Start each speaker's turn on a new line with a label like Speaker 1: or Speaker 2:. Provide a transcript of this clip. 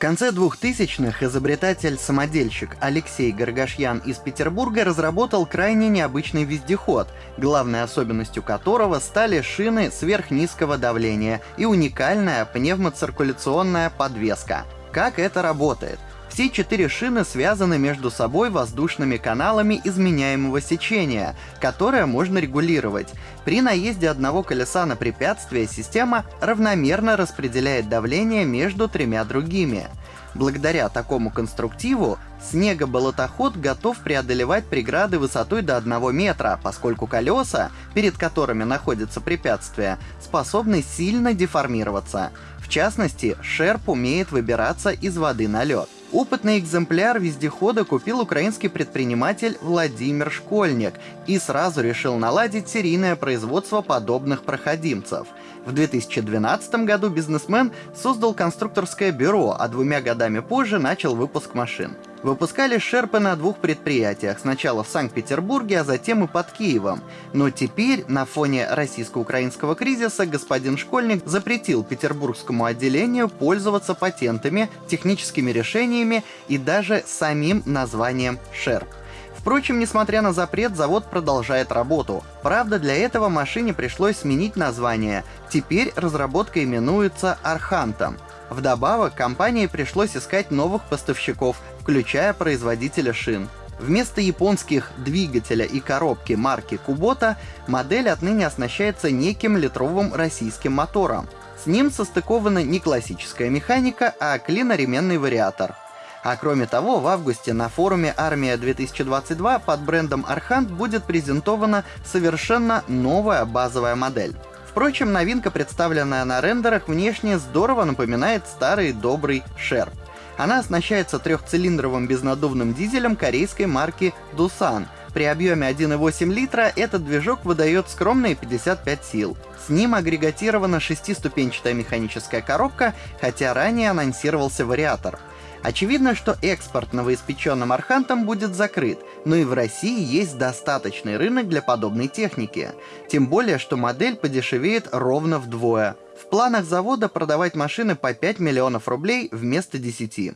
Speaker 1: конце 2000-х изобретатель-самодельщик Алексей Гаргашьян из Петербурга разработал крайне необычный вездеход, главной особенностью которого стали шины сверхнизкого давления и уникальная пневмоциркуляционная подвеска. Как это работает? Все четыре шины связаны между собой воздушными каналами изменяемого сечения, которое можно регулировать. При наезде одного колеса на препятствие система равномерно распределяет давление между тремя другими. Благодаря такому конструктиву снегоболотоход готов преодолевать преграды высотой до 1 метра, поскольку колеса, перед которыми находится препятствие, способны сильно деформироваться. В частности, шерп умеет выбираться из воды на лед. Опытный экземпляр вездехода купил украинский предприниматель Владимир Школьник и сразу решил наладить серийное производство подобных проходимцев. В 2012 году бизнесмен создал конструкторское бюро, а двумя годами позже начал выпуск машин. Выпускали шерпы на двух предприятиях, сначала в Санкт-Петербурге, а затем и под Киевом. Но теперь, на фоне российско-украинского кризиса, господин Школьник запретил петербургскому отделению пользоваться патентами, техническими решениями и даже самим названием шерп. Впрочем, несмотря на запрет, завод продолжает работу. Правда, для этого машине пришлось сменить название. Теперь разработка именуется Архантом. Вдобавок, компании пришлось искать новых поставщиков, включая производителя шин. Вместо японских двигателя и коробки марки Kubota модель отныне оснащается неким литровым российским мотором. С ним состыкована не классическая механика, а клиноременный вариатор. А кроме того, в августе на форуме «Армия 2022» под брендом Архант будет презентована совершенно новая базовая модель. Впрочем, новинка, представленная на рендерах, внешне здорово напоминает старый добрый Шерп. Она оснащается трехцилиндровым безнадувным дизелем корейской марки Dusan. При объеме 1,8 литра этот движок выдает скромные 55 сил. С ним агрегатирована шестиступенчатая механическая коробка, хотя ранее анонсировался вариатор. Очевидно, что экспорт новоиспеченным Архантом будет закрыт, но и в России есть достаточный рынок для подобной техники. Тем более, что модель подешевеет ровно вдвое. В планах завода продавать машины по 5 миллионов рублей вместо 10.